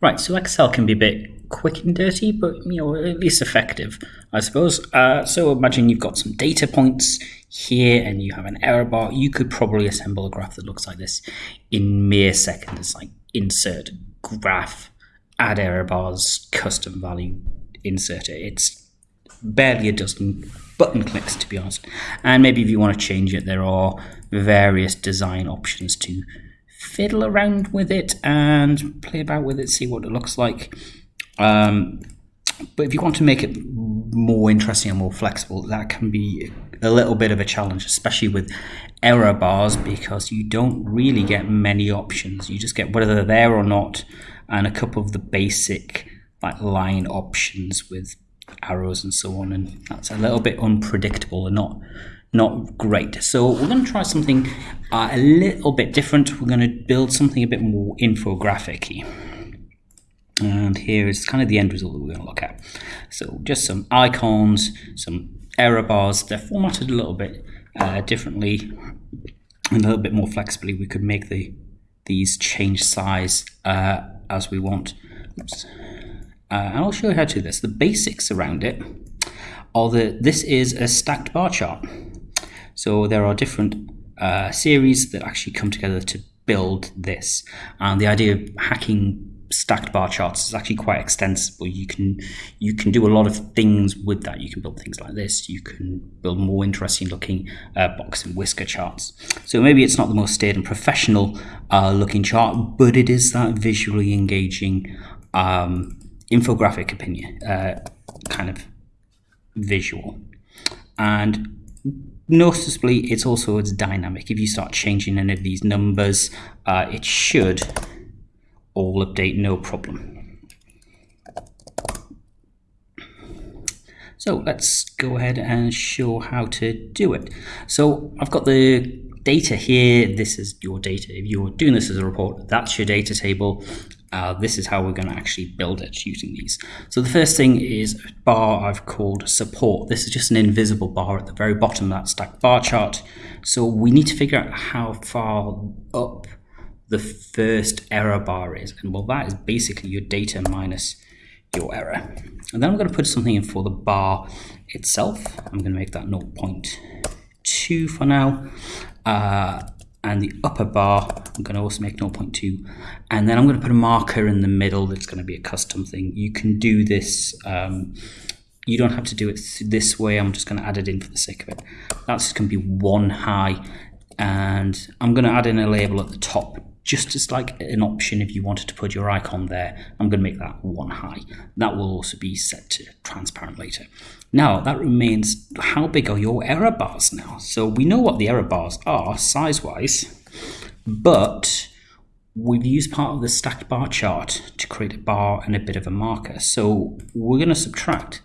Right, so Excel can be a bit quick and dirty, but you know at least effective, I suppose. Uh, so imagine you've got some data points here, and you have an error bar. You could probably assemble a graph that looks like this in mere seconds. Like insert graph, add error bars, custom value, insert it. It's barely a dozen button clicks, to be honest. And maybe if you want to change it, there are various design options to fiddle around with it and play about with it, see what it looks like. Um, but if you want to make it more interesting and more flexible, that can be a little bit of a challenge, especially with error bars, because you don't really get many options. You just get whether they're there or not, and a couple of the basic like line options with arrows and so on, and that's a little bit unpredictable and not not great. So we're going to try something uh, a little bit different. We're going to build something a bit more infographic And here is kind of the end result that we're going to look at. So just some icons, some error bars. They're formatted a little bit uh, differently, and a little bit more flexibly. We could make the these change size uh, as we want. Uh, and I'll show you how to do this. The basics around it are that this is a stacked bar chart. So there are different uh, series that actually come together to build this. And the idea of hacking stacked bar charts is actually quite extensible. You can you can do a lot of things with that. You can build things like this. You can build more interesting looking uh, box and whisker charts. So maybe it's not the most staid and professional uh, looking chart, but it is that visually engaging um, infographic opinion uh, kind of visual. And noticeably, it's also it's dynamic. If you start changing any of these numbers, uh, it should all update no problem. So let's go ahead and show how to do it. So I've got the data here. This is your data. If you're doing this as a report, that's your data table uh, this is how we're going to actually build it using these. So the first thing is a bar I've called support. This is just an invisible bar at the very bottom of that stacked bar chart. So we need to figure out how far up the first error bar is. And well, that is basically your data minus your error. And then I'm going to put something in for the bar itself. I'm going to make that 0.2 for now. Uh, and the upper bar I'm going to also make 0.2 and then I'm going to put a marker in the middle that's going to be a custom thing. You can do this um, you don't have to do it this way I'm just going to add it in for the sake of it. That's going to be one high and I'm going to add in a label at the top just as like an option if you wanted to put your icon there I'm going to make that one high that will also be set to transparent later now that remains how big are your error bars now? So we know what the error bars are size-wise, but we've used part of the stacked bar chart to create a bar and a bit of a marker. So we're going to subtract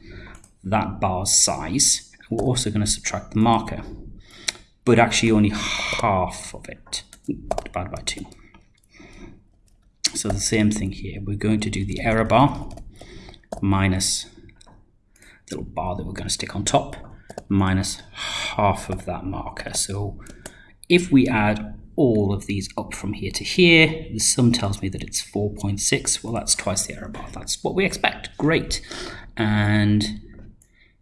that bar's size. We're also going to subtract the marker, but actually only half of it divided by 2. So the same thing here. We're going to do the error bar minus little bar that we're going to stick on top minus half of that marker. So if we add all of these up from here to here, the sum tells me that it's 4.6. Well, that's twice the error bar. That's what we expect. Great. And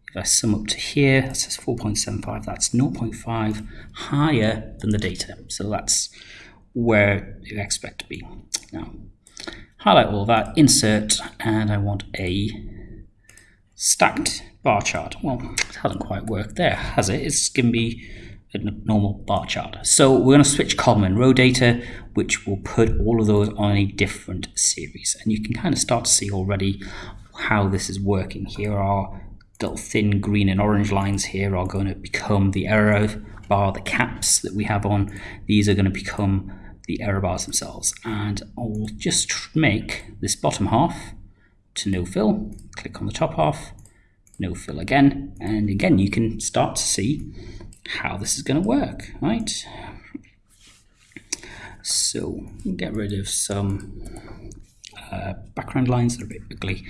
if I sum up to here, that says 4.75. That's 0.5 higher than the data. So that's where you expect to be. Now, highlight all that, insert, and I want a stacked bar chart. Well, it hasn't quite worked there, has it? It's to be a normal bar chart. So we're going to switch column and row data, which will put all of those on a different series. And you can kind of start to see already how this is working. Here are little thin green and orange lines here are going to become the error bar, the caps that we have on. These are going to become the error bars themselves. And I'll just make this bottom half to no fill, click on the top half, no fill again, and again you can start to see how this is going to work, right? So get rid of some uh, background lines that are a bit ugly,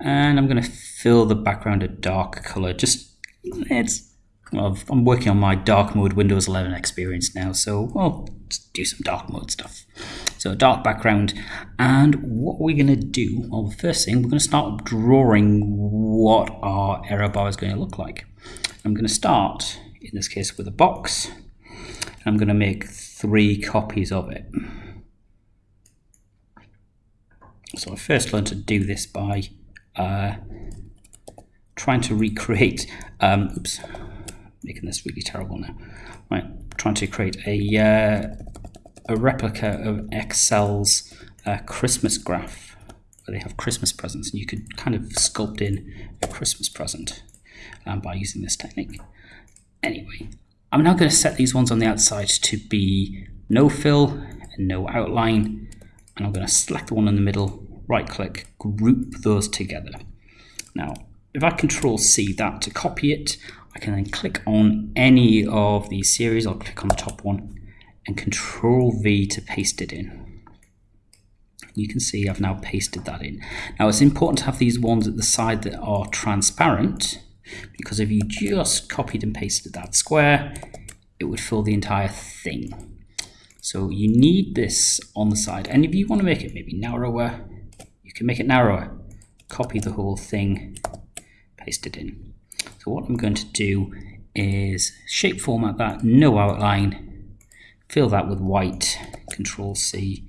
and I'm going to fill the background a dark color. Just it's well, I'm working on my dark mode Windows 11 experience now, so well, do some dark mode stuff. So a dark background. And what we're going to do, well, the first thing, we're going to start drawing what our error bar is going to look like. I'm going to start, in this case, with a box. I'm going to make three copies of it. So I first learned to do this by uh, trying to recreate, um, oops, making this really terrible now. Right, trying to create a uh, a replica of Excel's uh, Christmas graph, where they have Christmas presents, and you could kind of sculpt in a Christmas present um, by using this technique. Anyway, I'm now going to set these ones on the outside to be no fill and no outline, and I'm going to select the one in the middle, right click, group those together. Now, if I control C that to copy it, I can then click on any of these series. I'll click on the top one and control V to paste it in. You can see I've now pasted that in. Now it's important to have these ones at the side that are transparent because if you just copied and pasted that square, it would fill the entire thing. So you need this on the side. And if you want to make it maybe narrower, you can make it narrower. Copy the whole thing, paste it in. What I'm going to do is shape format that, no outline, fill that with white, control C,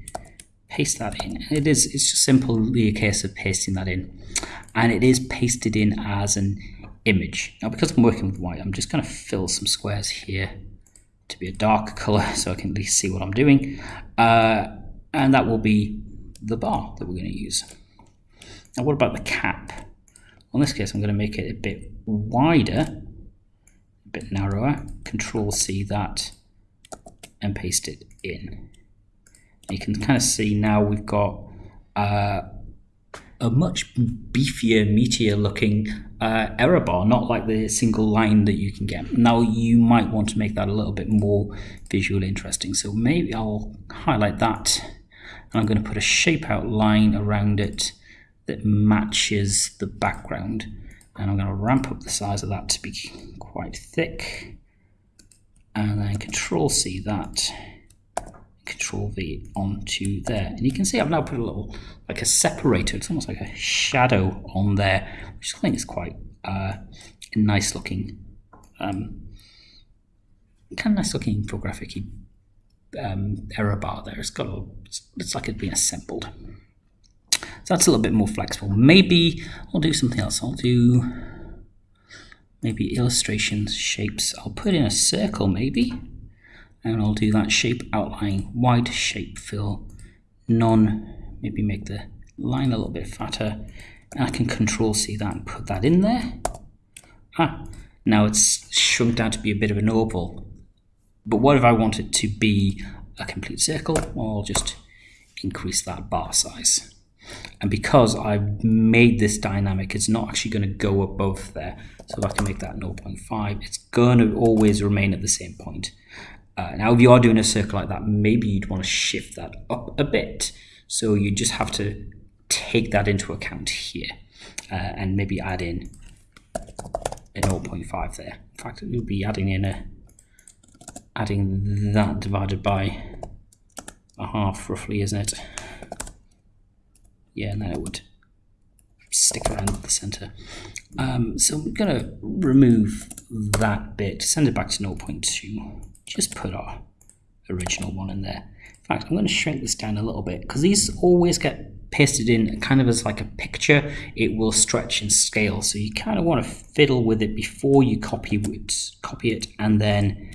paste that in. It is it's just simply a case of pasting that in. And it is pasted in as an image. Now because I'm working with white, I'm just going to fill some squares here to be a dark color so I can at least see what I'm doing. Uh, and that will be the bar that we're going to use. Now what about the cap? Well, In this case, I'm going to make it a bit wider, a bit narrower. Control C that and paste it in. You can kind of see now we've got uh, a much beefier, meatier looking uh, error bar, not like the single line that you can get. Now you might want to make that a little bit more visually interesting. So maybe I'll highlight that and I'm going to put a shape out line around it that matches the background. And I'm going to ramp up the size of that to be quite thick. And then control C that. Control V onto there. And you can see I've now put a little like a separator it's almost like a shadow on there which I think is quite uh, nice looking um, kind of nice looking infographic um, error bar there. It's got a it's like it's been assembled so that's a little bit more flexible maybe I'll do something else I'll do maybe illustrations, shapes. I'll put in a circle maybe, and I'll do that shape outline, white shape fill, none, maybe make the line a little bit fatter. And I can control C that and put that in there. Ah, now it's shrunk down to be a bit of an oval. But what if I want it to be a complete circle? Well, I'll just increase that bar size. And because I've made this dynamic, it's not actually going to go above there. So if I can make that 0.5, it's going to always remain at the same point. Uh, now, if you are doing a circle like that, maybe you'd want to shift that up a bit. So you just have to take that into account here uh, and maybe add in a 0.5 there. In fact, you'll be adding in a adding that divided by a half roughly, isn't it? Yeah, and then it would stick around the center. Um, so I'm going to remove that bit, send it back to 0.2, just put our original one in there. In fact, I'm going to shrink this down a little bit because these always get pasted in kind of as like a picture. It will stretch and scale, so you kind of want to fiddle with it before you copy it, copy it and then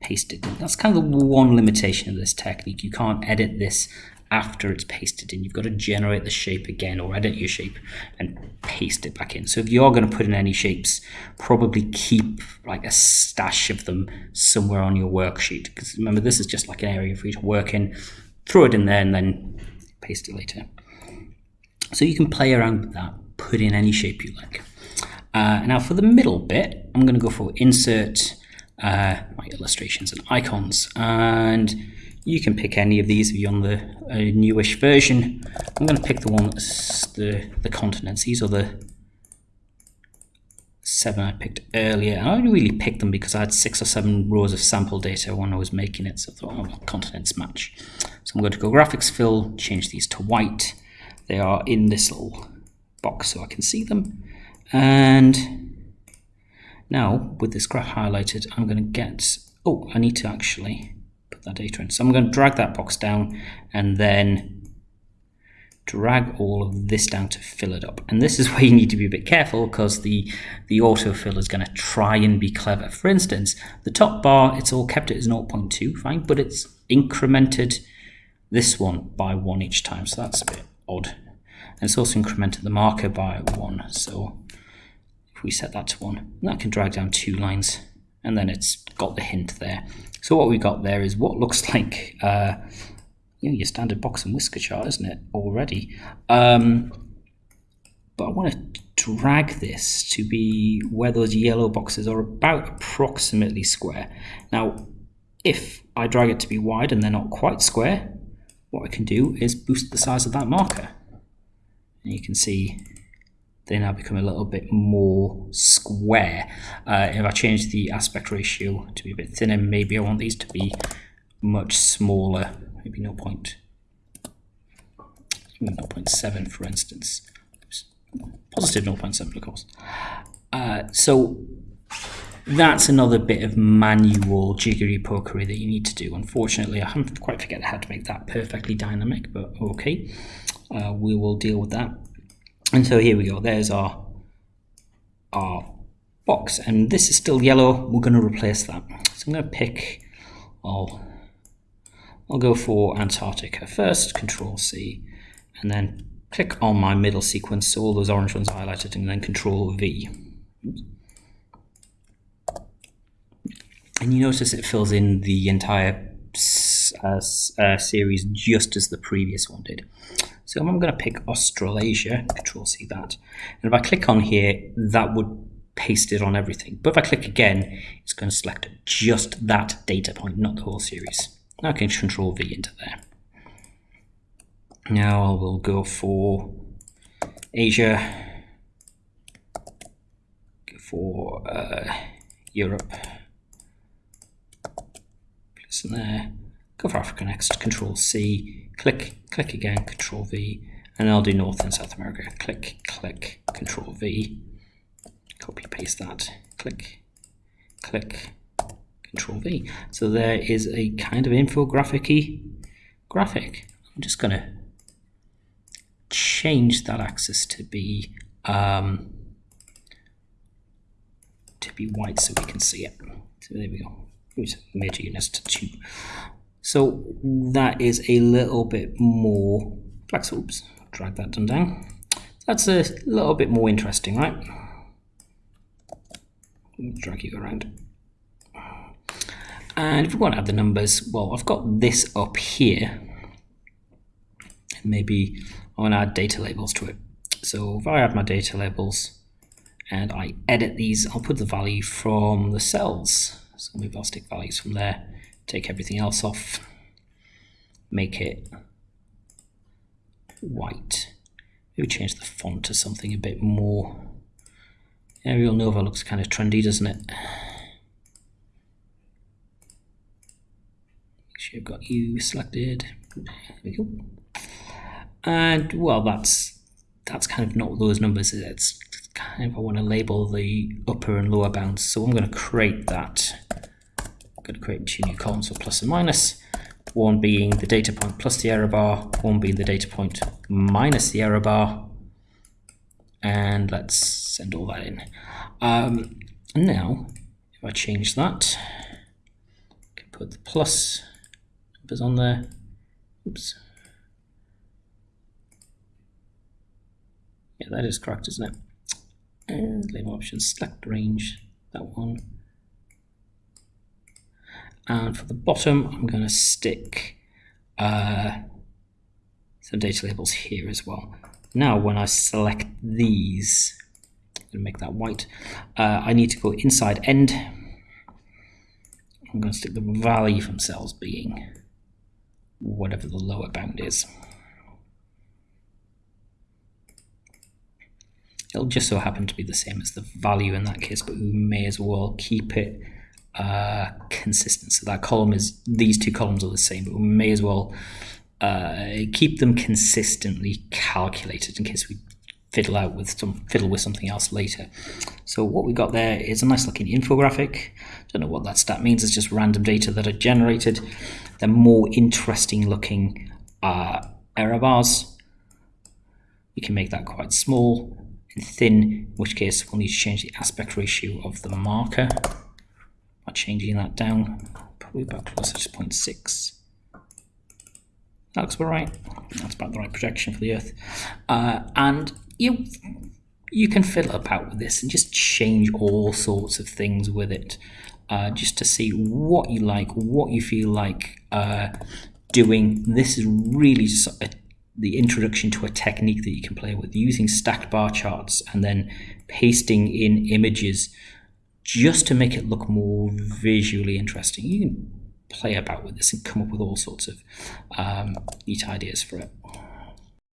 paste it. That's kind of the one limitation of this technique. You can't edit this after it's pasted in. You've got to generate the shape again or edit your shape and paste it back in. So if you are going to put in any shapes, probably keep like a stash of them somewhere on your worksheet. Because remember, this is just like an area for you to work in. Throw it in there and then paste it later. So you can play around with that, put in any shape you like. Uh, now for the middle bit, I'm going to go for insert uh, my illustrations and icons. And you can pick any of these if you're on the uh, newish version. I'm going to pick the one that's the, the continents. These are the seven I picked earlier. I only really picked them because I had six or seven rows of sample data when I was making it, so I thought, oh, continents match. So I'm going to go graphics fill, change these to white. They are in this little box so I can see them. And now with this graph highlighted, I'm going to get, oh, I need to actually that data in. So I'm going to drag that box down and then drag all of this down to fill it up. And this is where you need to be a bit careful because the, the autofill is going to try and be clever. For instance, the top bar, it's all kept as 0.2, fine, but it's incremented this one by one each time. So that's a bit odd. And it's also incremented the marker by one. So if we set that to one, that can drag down two lines and then it's got the hint there. So what we got there is what looks like uh, you know, your standard box and whisker chart, isn't it, already? Um, but I want to drag this to be where those yellow boxes are about approximately square. Now, if I drag it to be wide and they're not quite square, what I can do is boost the size of that marker. And you can see they now become a little bit more square. Uh, if I change the aspect ratio to be a bit thinner, maybe I want these to be much smaller maybe 0. 0.7 for instance. Positive 0.7 of course. Uh, so that's another bit of manual jiggery pokery that you need to do. Unfortunately, I haven't quite figured out how to make that perfectly dynamic, but okay, uh, we will deal with that. And so here we go. There's our our box, and this is still yellow. We're going to replace that. So I'm going to pick. I'll I'll go for Antarctica first, Control C, and then click on my middle sequence, so all those orange ones highlighted, and then Control V. And you notice it fills in the entire uh, uh, series just as the previous one did. So I'm going to pick Australasia, Control C that, and if I click on here, that would paste it on everything. But if I click again, it's going to select just that data point, not the whole series. Now I can control V into there. Now I will go for Asia, go for uh, Europe, place in there, go for Africa next, Control C, click, click again, Control V, and I'll do North and South America, click, click, Control V, copy paste that, click, click, Control V. So there is a kind of infographic graphic. I'm just going to change that axis to be um, to be white so we can see it. So there we go. Use major units to two. So that is a little bit more flex. Oops, drag that down. That's a little bit more interesting, right? Drag you around. And if we want to add the numbers, well, I've got this up here. Maybe I want to add data labels to it. So if I add my data labels and I edit these, I'll put the value from the cells. So maybe I'll stick values from there, take everything else off, make it white. Maybe change the font to something a bit more. Arial Nova looks kind of trendy, doesn't it? Make sure you've got you selected. There we go. And well, that's that's kind of not those numbers. It's kind of I want to label the upper and lower bounds. So I'm going to create that. I'm going to create two new columns for plus and minus. One being the data point plus the error bar, one being the data point minus the error bar. And let's send all that in. Um, now, if I change that, I can put the plus numbers on there. Oops. Yeah, that is correct, isn't it? And label options, select range, that one. And for the bottom, I'm going to stick uh, some data labels here as well. Now, when I select these, to make that white, uh, I need to go inside end. I'm going to stick the value from cells being whatever the lower bound is. It'll just so happen to be the same as the value in that case, but we may as well keep it uh, consistent. So that column is, these two columns are the same, but we may as well uh, keep them consistently calculated in case we fiddle out with some fiddle with something else later. So what we got there is a nice looking infographic. Don't know what that stat means. It's just random data that are generated. They're more interesting looking uh, error bars. We can make that quite small and thin, in which case we'll need to change the aspect ratio of the marker changing that down probably about closer to 0.6. That looks about right. That's about the right projection for the Earth. Uh, and you you can fiddle about with this and just change all sorts of things with it uh, just to see what you like, what you feel like uh, doing. This is really just a, the introduction to a technique that you can play with using stacked bar charts and then pasting in images just to make it look more visually interesting. You can play about with this and come up with all sorts of um, neat ideas for it.